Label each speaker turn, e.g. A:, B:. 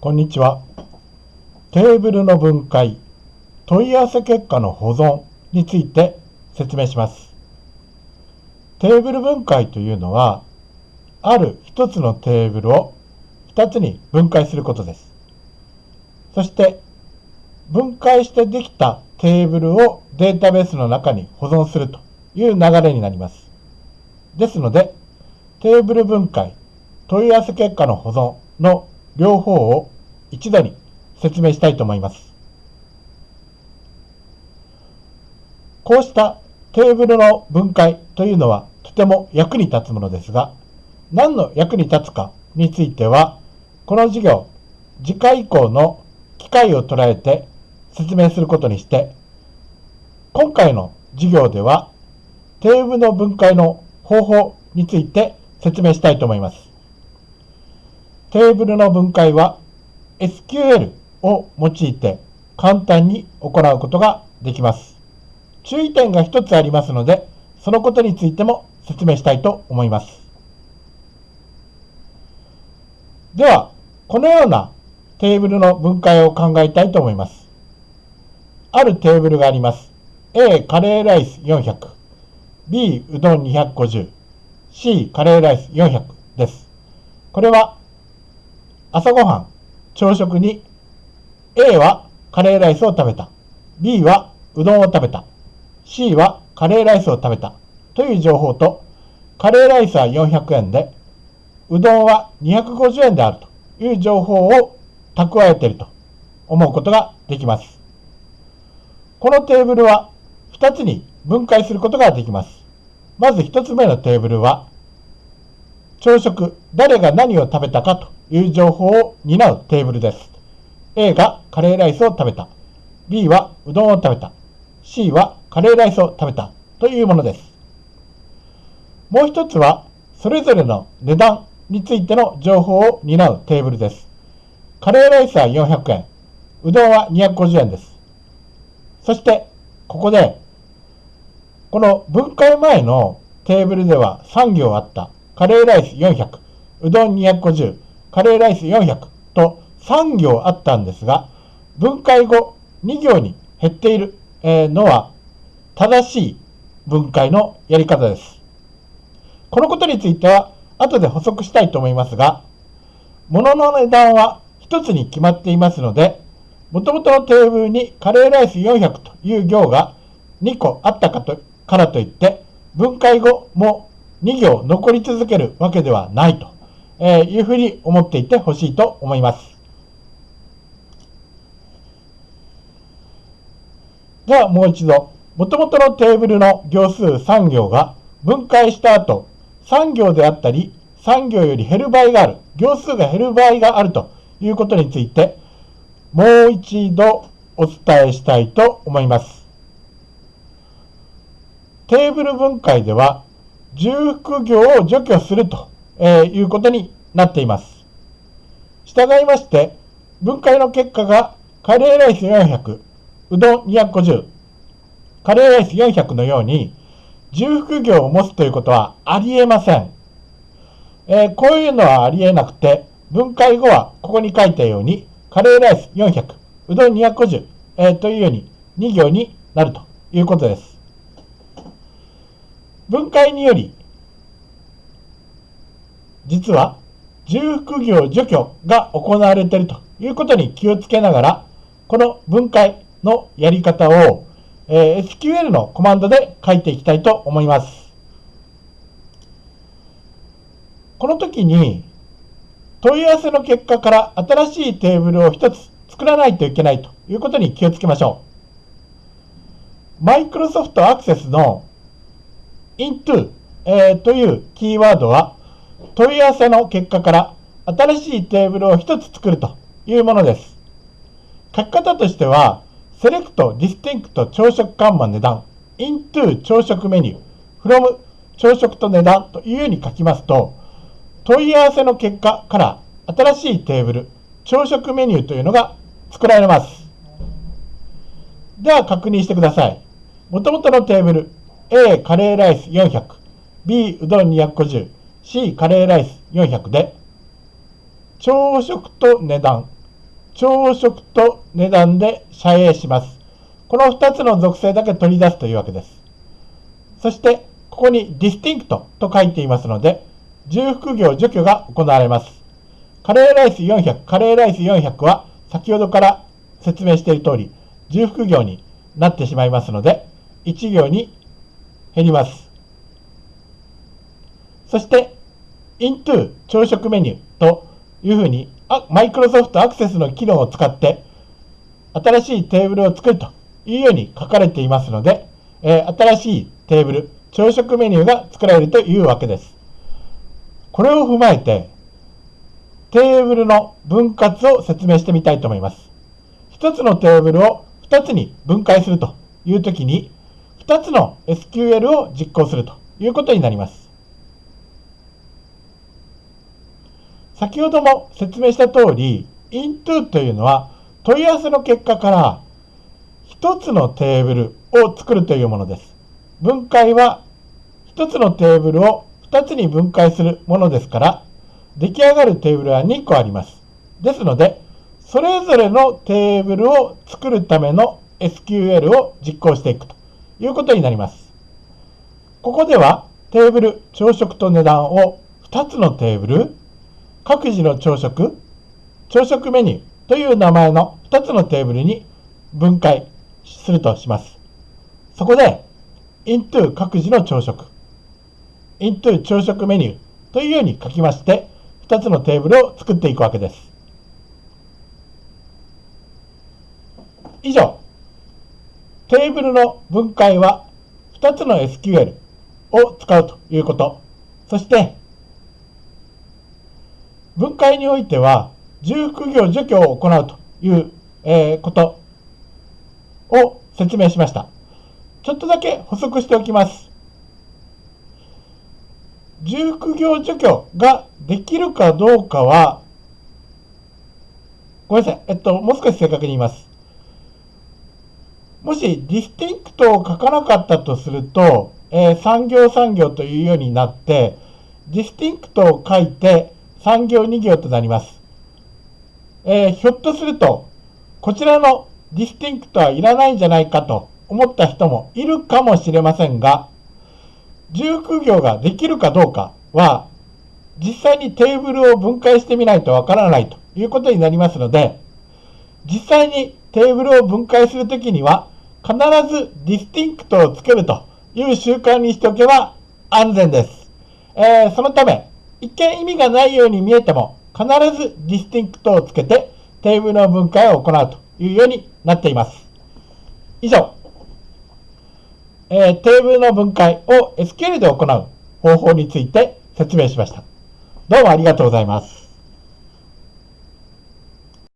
A: こんにちは。テーブルの分解、問い合わせ結果の保存について説明します。テーブル分解というのは、ある一つのテーブルを二つに分解することです。そして、分解してできたテーブルをデータベースの中に保存するという流れになります。ですので、テーブル分解、問い合わせ結果の保存の両方を一度に説明したいと思います。こうしたテーブルの分解というのはとても役に立つものですが、何の役に立つかについては、この授業、次回以降の機会を捉えて説明することにして、今回の授業では、テーブルの分解の方法について説明したいと思います。テーブルの分解は SQL を用いて簡単に行うことができます。注意点が一つありますので、そのことについても説明したいと思います。では、このようなテーブルの分解を考えたいと思います。あるテーブルがあります。A カレーライス400、B うどん250、C カレーライス400です。これは朝ごはん、朝食に A はカレーライスを食べた。B はうどんを食べた。C はカレーライスを食べた。という情報と、カレーライスは400円で、うどんは250円であるという情報を蓄えていると思うことができます。このテーブルは2つに分解することができます。まず1つ目のテーブルは、朝食、誰が何を食べたかという情報を担うテーブルです。A がカレーライスを食べた。B はうどんを食べた。C はカレーライスを食べたというものです。もう一つは、それぞれの値段についての情報を担うテーブルです。カレーライスは400円、うどんは250円です。そして、ここで、この分解前のテーブルでは3行あったカレーライス400、うどん250、カレーライス400と3行あったんですが、分解後2行に減っているのは正しい分解のやり方です。このことについては後で補足したいと思いますが、物の値段は1つに決まっていますので、もともとのテーブルにカレーライス400という行が2個あったかとからといって、分解後も2行残り続けるわけではないと、えいうふうに思っていてほしいと思います。ではもう一度、もともとのテーブルの行数3行が分解した後、3行であったり、3行より減る場合がある、行数が減る場合があるということについて、もう一度お伝えしたいと思います。テーブル分解では、重複行を除去するとえいうことになっています。従いまして、分解の結果がカレーライス400、うどん250、カレーライス400のように、重複業を持つということはありえません。えー、こういうのはありえなくて、分解後はここに書いたように、カレーライス400、うどん250、えー、というように2行になるということです。分解により、実は重複業除去が行われているということに気をつけながら、この分解のやり方を、え、SQL のコマンドで書いていきたいと思います。この時に問い合わせの結果から新しいテーブルを1つ作らないといけないということに気をつけましょう。Microsoft Access の into、えー、というキーワードは問い合わせの結果から新しいテーブルを1つ作るというものです。書き方としては select、distinct、朝食看板値段、into 朝食メニュー、from 朝食と値段というように書きますと、問い合わせの結果から新しいテーブル、朝食メニューというのが作られます。では確認してください。もともとのテーブル、A カレーライス400、B うどん250、C カレーライス400で、朝食と値段、朝食と値段で遮影します。この2つの属性だけ取り出すというわけです。そして、ここに distinct と書いていますので、重複業除去が行われます。カレーライス400、カレーライス400は先ほどから説明している通り、重複業になってしまいますので、1行に減ります。そして、into 朝食メニューというふうに、マイクロソフトアクセスの機能を使って、新しいテーブルを作るというように書かれていますので、えー、新しいテーブル、朝食メニューが作られるというわけです。これを踏まえて、テーブルの分割を説明してみたいと思います。一つのテーブルを二つに分解するというときに、2つの SQL を実行するということになります。先ほども説明した通り、into というのは問い合わせの結果から1つのテーブルを作るというものです。分解は1つのテーブルを2つに分解するものですから、出来上がるテーブルは2個あります。ですので、それぞれのテーブルを作るための SQL を実行していくということになります。ここではテーブル朝食と値段を2つのテーブル、各自の朝食、朝食メニューという名前の2つのテーブルに分解するとします。そこで into 各自の朝食、into 朝食メニューというように書きまして、2つのテーブルを作っていくわけです。以上、テーブルの分解は2つの SQL を使うということ。そして、分解においては、重複行除去を行うという、えー、ことを説明しました。ちょっとだけ補足しておきます。重複行除去ができるかどうかは、ごめんなさい。えっと、もう少し正確に言います。もし distinct を書かなかったとすると、えー、3行3行というようになって、distinct を書いて3行2行となります。えー、ひょっとすると、こちらの distinct はいらないんじゃないかと思った人もいるかもしれませんが、重複行ができるかどうかは、実際にテーブルを分解してみないとわからないということになりますので、実際にテーブルを分解するときには、必ず distinct をつけるという習慣にしておけば安全です。えー、そのため、一見意味がないように見えても、必ず distinct をつけてテーブルの分解を行うというようになっています。以上、えー、テーブルの分解を SQL で行う方法について説明しました。どうもありがとうございます。